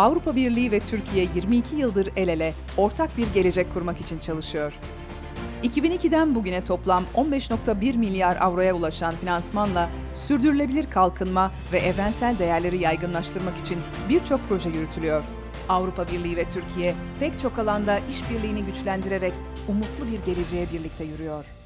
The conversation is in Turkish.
Avrupa Birliği ve Türkiye 22 yıldır el ele ortak bir gelecek kurmak için çalışıyor. 2002'den bugüne toplam 15.1 milyar avroya ulaşan finansmanla sürdürülebilir kalkınma ve evrensel değerleri yaygınlaştırmak için birçok proje yürütülüyor. Avrupa Birliği ve Türkiye pek çok alanda işbirliğini güçlendirerek umutlu bir geleceğe birlikte yürüyor.